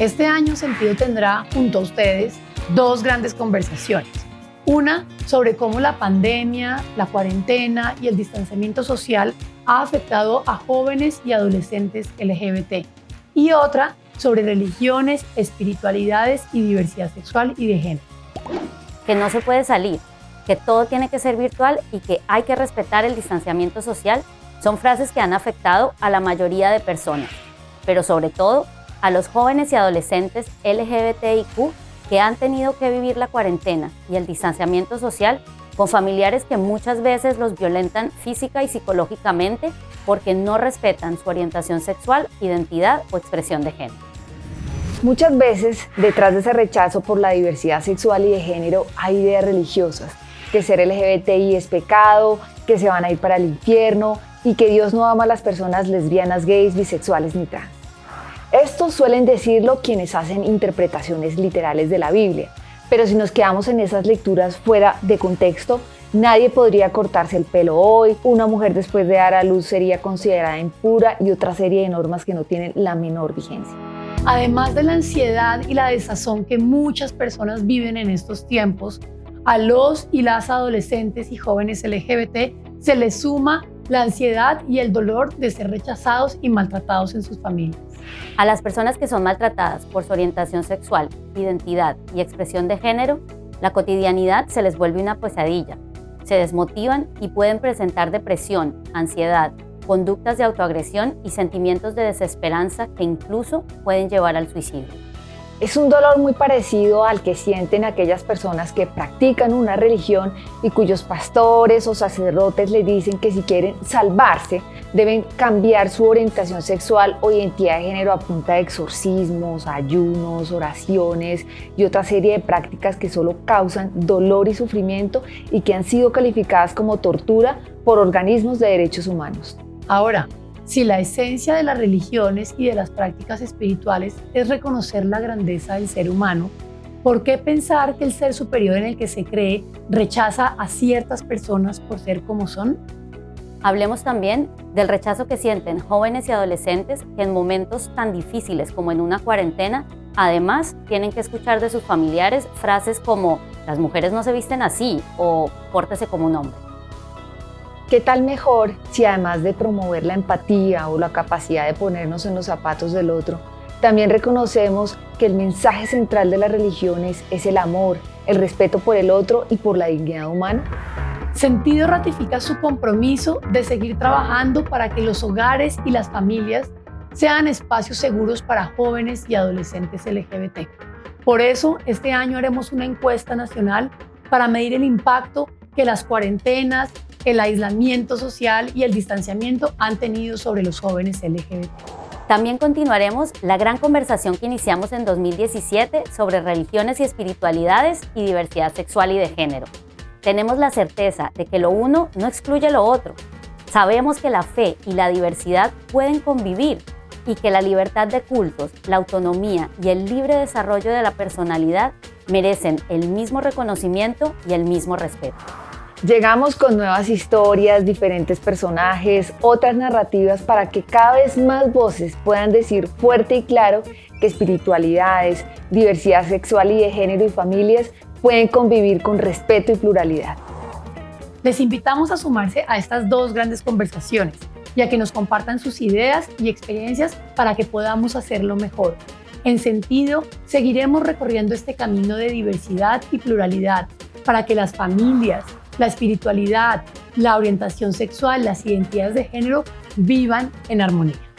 Este año Sentido tendrá junto a ustedes dos grandes conversaciones. Una sobre cómo la pandemia, la cuarentena y el distanciamiento social ha afectado a jóvenes y adolescentes LGBT. Y otra sobre religiones, espiritualidades y diversidad sexual y de género. Que no se puede salir, que todo tiene que ser virtual y que hay que respetar el distanciamiento social son frases que han afectado a la mayoría de personas, pero sobre todo a los jóvenes y adolescentes LGBTIQ que han tenido que vivir la cuarentena y el distanciamiento social con familiares que muchas veces los violentan física y psicológicamente porque no respetan su orientación sexual, identidad o expresión de género. Muchas veces, detrás de ese rechazo por la diversidad sexual y de género, hay ideas religiosas, que ser LGBTI es pecado, que se van a ir para el infierno y que Dios no ama a las personas lesbianas, gays, bisexuales ni trans. Suelen decirlo quienes hacen interpretaciones literales de la Biblia, pero si nos quedamos en esas lecturas fuera de contexto, nadie podría cortarse el pelo hoy, una mujer después de dar a luz sería considerada impura y otra serie de normas que no tienen la menor vigencia. Además de la ansiedad y la desazón que muchas personas viven en estos tiempos, a los y las adolescentes y jóvenes LGBT se les suma la ansiedad y el dolor de ser rechazados y maltratados en sus familias. A las personas que son maltratadas por su orientación sexual, identidad y expresión de género, la cotidianidad se les vuelve una pesadilla. Se desmotivan y pueden presentar depresión, ansiedad, conductas de autoagresión y sentimientos de desesperanza que incluso pueden llevar al suicidio. Es un dolor muy parecido al que sienten aquellas personas que practican una religión y cuyos pastores o sacerdotes les dicen que si quieren salvarse deben cambiar su orientación sexual o identidad de género a punta de exorcismos, ayunos, oraciones y otra serie de prácticas que solo causan dolor y sufrimiento y que han sido calificadas como tortura por organismos de derechos humanos. Ahora, si la esencia de las religiones y de las prácticas espirituales es reconocer la grandeza del ser humano, ¿por qué pensar que el ser superior en el que se cree rechaza a ciertas personas por ser como son? Hablemos también del rechazo que sienten jóvenes y adolescentes que en momentos tan difíciles como en una cuarentena, además tienen que escuchar de sus familiares frases como las mujeres no se visten así o pórtese como un hombre. ¿Qué tal mejor si además de promover la empatía o la capacidad de ponernos en los zapatos del otro, también reconocemos que el mensaje central de las religiones es el amor, el respeto por el otro y por la dignidad humana? Sentido ratifica su compromiso de seguir trabajando para que los hogares y las familias sean espacios seguros para jóvenes y adolescentes LGBT. Por eso, este año haremos una encuesta nacional para medir el impacto que las cuarentenas, el aislamiento social y el distanciamiento han tenido sobre los jóvenes LGBT. También continuaremos la gran conversación que iniciamos en 2017 sobre religiones y espiritualidades y diversidad sexual y de género. Tenemos la certeza de que lo uno no excluye lo otro. Sabemos que la fe y la diversidad pueden convivir y que la libertad de cultos, la autonomía y el libre desarrollo de la personalidad merecen el mismo reconocimiento y el mismo respeto. Llegamos con nuevas historias, diferentes personajes, otras narrativas para que cada vez más voces puedan decir fuerte y claro que espiritualidades, diversidad sexual y de género y familias pueden convivir con respeto y pluralidad. Les invitamos a sumarse a estas dos grandes conversaciones y a que nos compartan sus ideas y experiencias para que podamos hacerlo mejor. En sentido, seguiremos recorriendo este camino de diversidad y pluralidad para que las familias, la espiritualidad, la orientación sexual, las identidades de género vivan en armonía.